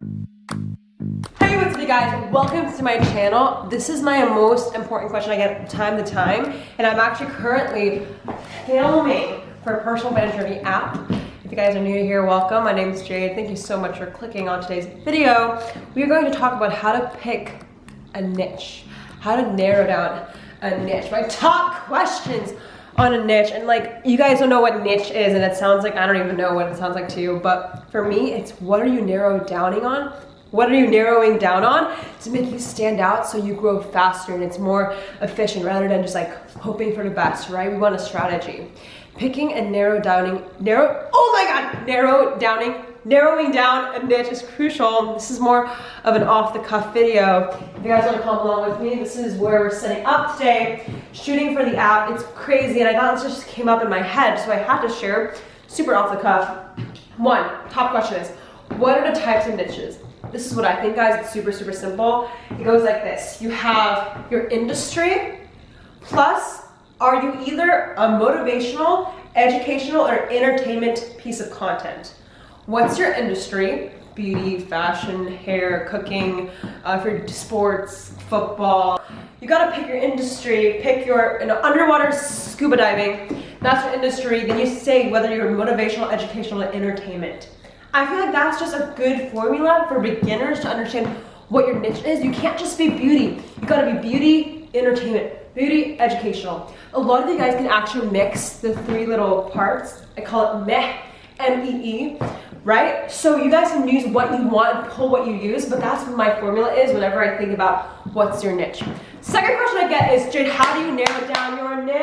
Hey, what's up you guys? Welcome to my channel. This is my most important question I get time to time, and I'm actually currently filming for a personal brand app. If you guys are new here, welcome. My name is Jade. Thank you so much for clicking on today's video. We are going to talk about how to pick a niche, how to narrow down a niche. My top questions on a niche and like you guys don't know what niche is and it sounds like I don't even know what it sounds like to you but for me it's what are you narrowing downing on what are you narrowing down on to make you stand out so you grow faster and it's more efficient rather than just like hoping for the best right we want a strategy picking and narrow downing narrow oh my god narrow downing narrowing down a niche is crucial. This is more of an off-the-cuff video. If you guys want to come along with me, this is where we're setting up today, shooting for the app. It's crazy, and I thought this just came up in my head, so I had to share, super off-the-cuff. One, top question is, what are the types of niches? This is what I think, guys. It's super, super simple. It goes like this. You have your industry, plus are you either a motivational, educational, or entertainment piece of content? What's your industry? Beauty, fashion, hair, cooking, uh, for sports, football. You gotta pick your industry, pick your you know, underwater scuba diving, that's your industry. Then you say whether you're motivational, educational, or entertainment. I feel like that's just a good formula for beginners to understand what your niche is. You can't just be beauty. You gotta be beauty, entertainment, beauty, educational. A lot of you guys can actually mix the three little parts. I call it meh, M-E-E. -E right? So you guys can use what you want and pull what you use, but that's what my formula is whenever I think about what's your niche. Second question I get is, Jade, how do you narrow down your niche?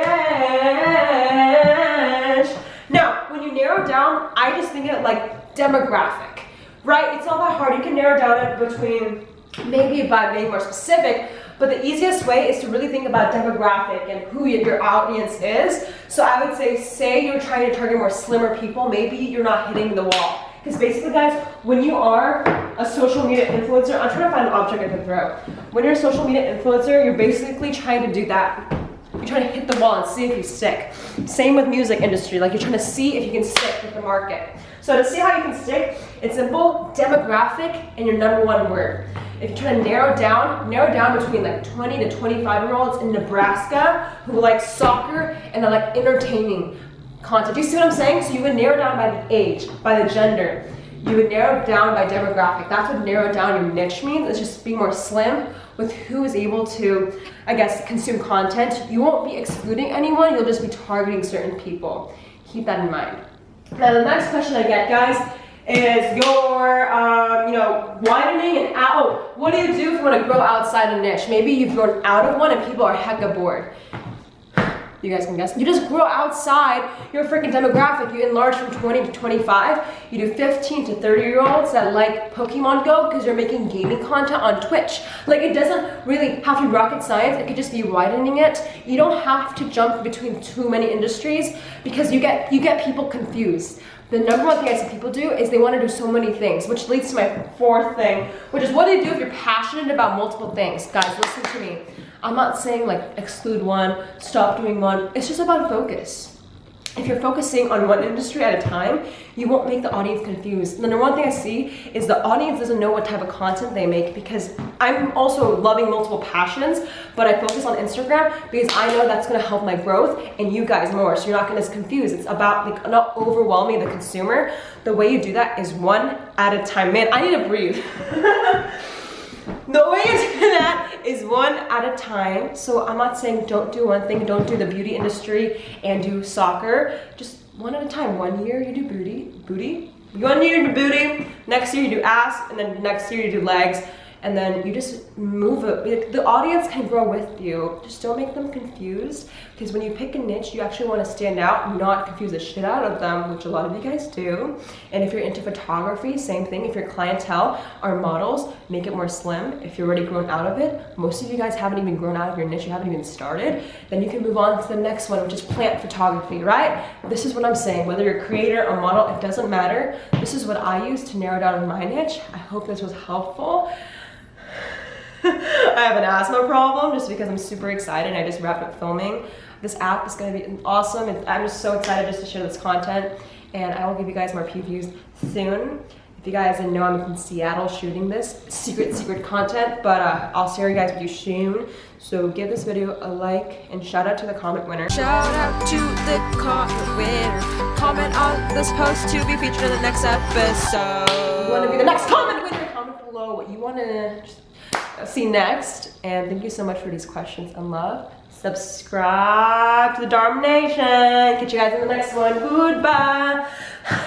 Now, when you narrow down, I just think it like demographic, right? It's not that hard. You can narrow down it between maybe by being more specific, but the easiest way is to really think about demographic and who your audience is. So I would say, say you're trying to target more slimmer people, maybe you're not hitting the wall. Because basically, guys, when you are a social media influencer, I'm trying to find an object I can throw. When you're a social media influencer, you're basically trying to do that. You're trying to hit the wall and see if you stick. Same with music industry, like you're trying to see if you can stick with the market. So to see how you can stick, it's simple, demographic, and your number one word. If you're trying to narrow down, narrow down between like 20 to 25 year olds in Nebraska who like soccer and they like entertaining content. Do you see what I'm saying? So you would narrow down by the age, by the gender. You would narrow down by demographic. That's what narrow down your niche means. It's just being more slim with who is able to, I guess, consume content. You won't be excluding anyone. You'll just be targeting certain people. Keep that in mind. Now the next question I get, guys, is your, um, you know, widening and out. Oh, what do you do if you want to grow outside a niche? Maybe you've grown out of one and people are hecka bored. You guys can guess. You just grow outside your freaking demographic. You enlarge from 20 to 25. You do 15 to 30 year olds that like Pokemon Go because you're making gaming content on Twitch. Like it doesn't really have to be rocket science. It could just be widening it. You don't have to jump between too many industries because you get you get people confused. The number one thing I see people do is they want to do so many things, which leads to my fourth thing, which is what do you do if you're passionate about multiple things? Guys, listen to me. I'm not saying like exclude one, stop doing one. It's just about focus. If you're focusing on one industry at a time, you won't make the audience confused. The number one thing I see is the audience doesn't know what type of content they make because I'm also loving multiple passions, but I focus on Instagram because I know that's gonna help my growth and you guys more, so you're not gonna confuse. It's about like not overwhelming the consumer. The way you do that is one at a time. Man, I need to breathe. the way you do that is one at a time. So I'm not saying don't do one thing, don't do the beauty industry and do soccer. Just one at a time. One year you do booty, booty. One year you do booty, next year you do ass, and then next year you do legs and then you just move it. The audience can grow with you. Just don't make them confused because when you pick a niche, you actually want to stand out, not confuse the shit out of them, which a lot of you guys do. And if you're into photography, same thing. If your clientele are models, make it more slim. If you're already grown out of it, most of you guys haven't even grown out of your niche, you haven't even started, then you can move on to the next one, which is plant photography, right? This is what I'm saying. Whether you're a creator or model, it doesn't matter. This is what I use to narrow down my niche. I hope this was helpful. I have an asthma problem just because I'm super excited. I just wrapped up filming. This app is gonna be awesome. I'm just so excited just to share this content and I will give you guys more previews soon. If you guys didn't know, I'm in Seattle shooting this secret, secret content, but uh, I'll share you guys with you soon. So give this video a like and shout out to the comment winner. Shout out to the comment winner. Comment on this post to be featured in the next episode. you want to be the next comment winner, comment below what you want to see you next. And thank you so much for these questions and love. Subscribe to the Dharma Nation. Catch you guys in the next one. Goodbye.